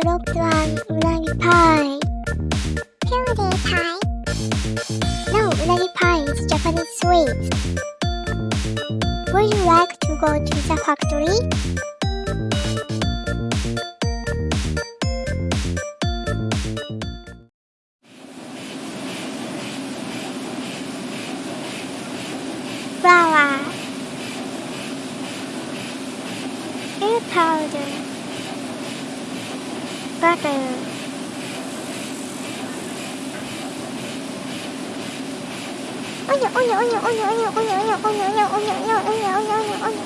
dropped one unagi pie. Fairy pie. No, unagi pie is Japanese sweet. Would you like to go to the factory? các ôi nhở ôi nhở ôi nhở ôi nhở ôi nhở ôi nhở ôi nhở ôi nhở ôi nhở ôi nhở ôi nhở ôi nhở ôi nhở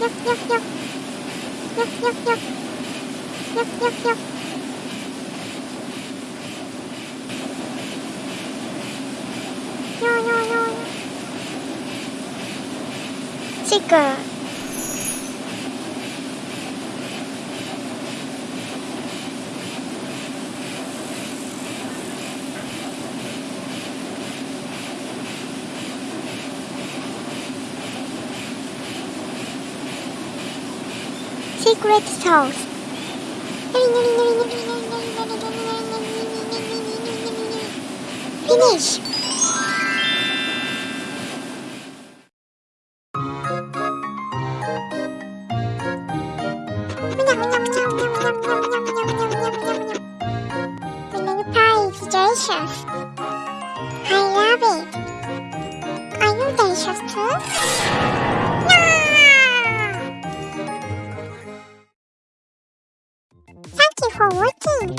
nhấc nhấc nhấc nhấc nhấc nhấc nhấc nhấc nhấc Chicken. Secret sauce. Finish. Is delicious. I love it. Are you delicious too? Yeah! Thank you for watching.